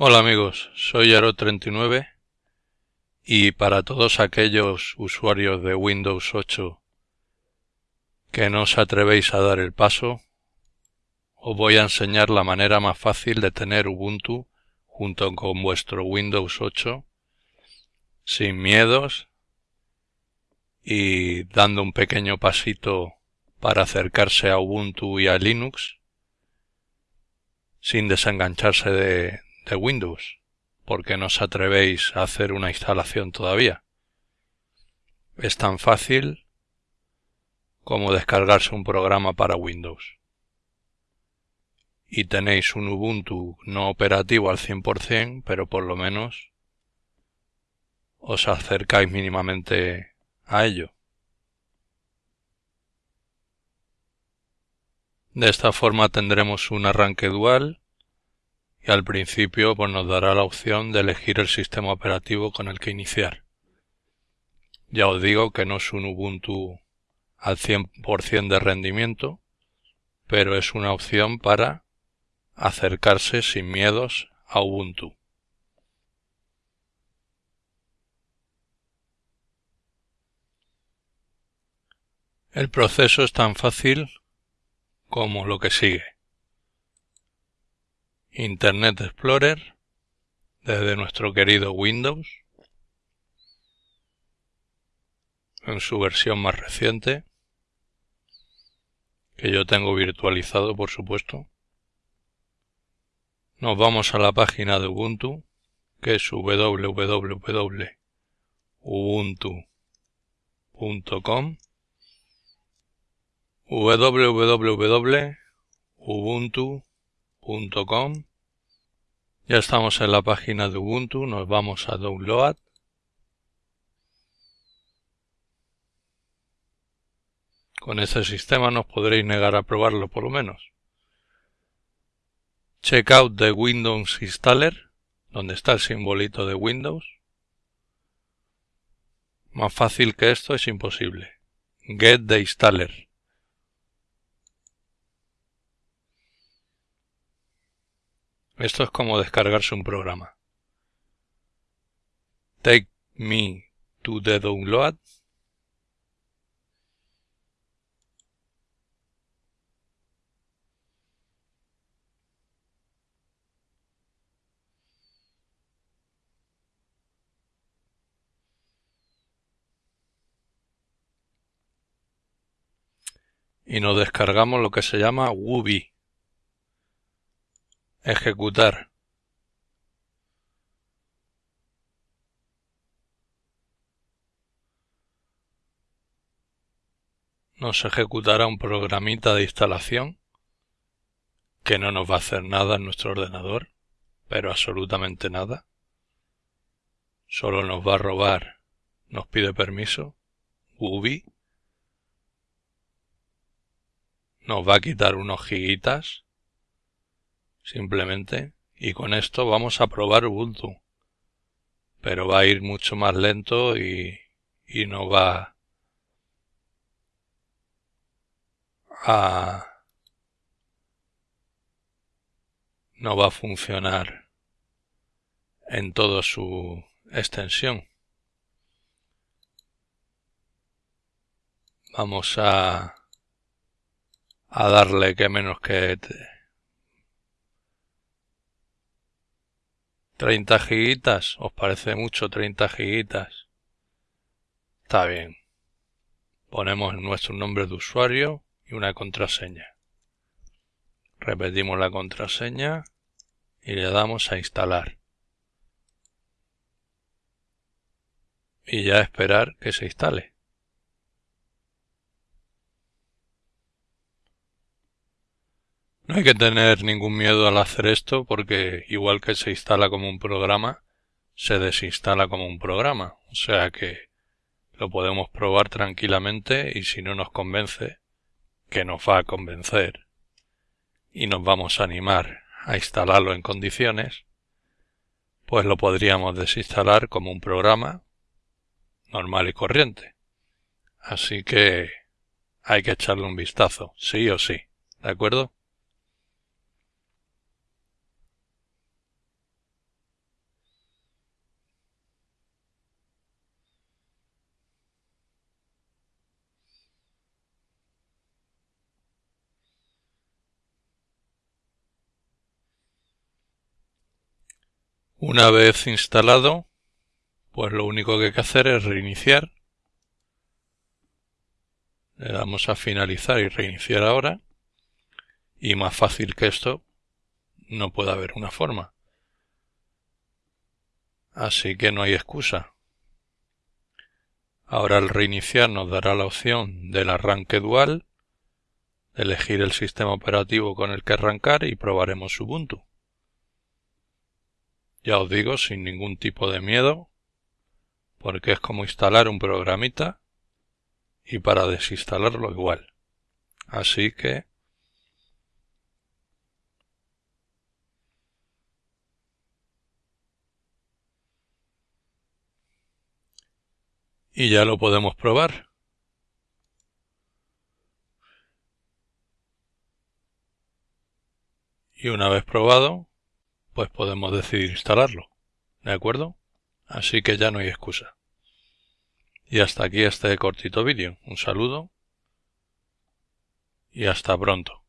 Hola amigos, soy Aro39 y para todos aquellos usuarios de Windows 8 que no os atrevéis a dar el paso, os voy a enseñar la manera más fácil de tener Ubuntu junto con vuestro Windows 8 sin miedos y dando un pequeño pasito para acercarse a Ubuntu y a Linux sin desengancharse de, de Windows, porque no os atrevéis a hacer una instalación todavía. Es tan fácil como descargarse un programa para Windows. Y tenéis un Ubuntu no operativo al 100%, pero por lo menos os acercáis mínimamente a ello. De esta forma tendremos un arranque dual y al principio pues, nos dará la opción de elegir el sistema operativo con el que iniciar. Ya os digo que no es un Ubuntu al 100% de rendimiento, pero es una opción para acercarse sin miedos a Ubuntu. El proceso es tan fácil como lo que sigue. Internet Explorer desde nuestro querido Windows en su versión más reciente que yo tengo virtualizado por supuesto. Nos vamos a la página de Ubuntu que es www.ubuntu.com www.ubuntu.com Ya estamos en la página de Ubuntu, nos vamos a Download. Con este sistema nos podréis negar a probarlo por lo menos. Check out the Windows Installer, donde está el simbolito de Windows. Más fácil que esto es imposible. Get the Installer. Esto es como descargarse un programa. Take me to the download. y nos descargamos lo que se llama Wubi. Ejecutar. Nos ejecutará un programita de instalación que no nos va a hacer nada en nuestro ordenador, pero absolutamente nada. Solo nos va a robar, nos pide permiso, Ubi, nos va a quitar unos gigitas simplemente. Y con esto vamos a probar Ubuntu. Pero va a ir mucho más lento y, y no va a no va a funcionar en toda su extensión. Vamos a a darle que menos que 30 gigitas, ¿os parece mucho 30 gigitas? Está bien. Ponemos nuestro nombre de usuario y una contraseña. Repetimos la contraseña y le damos a instalar. Y ya esperar que se instale. No hay que tener ningún miedo al hacer esto porque igual que se instala como un programa, se desinstala como un programa. O sea que lo podemos probar tranquilamente y si no nos convence, que nos va a convencer, y nos vamos a animar a instalarlo en condiciones, pues lo podríamos desinstalar como un programa normal y corriente. Así que hay que echarle un vistazo, sí o sí, ¿de acuerdo? Una vez instalado, pues lo único que hay que hacer es reiniciar. Le damos a finalizar y reiniciar ahora. Y más fácil que esto, no puede haber una forma. Así que no hay excusa. Ahora al reiniciar nos dará la opción del arranque dual, elegir el sistema operativo con el que arrancar y probaremos Ubuntu. Ya os digo, sin ningún tipo de miedo, porque es como instalar un programita y para desinstalarlo igual. Así que y ya lo podemos probar. Y una vez probado, pues podemos decidir instalarlo. ¿De acuerdo? Así que ya no hay excusa. Y hasta aquí este cortito vídeo. Un saludo y hasta pronto.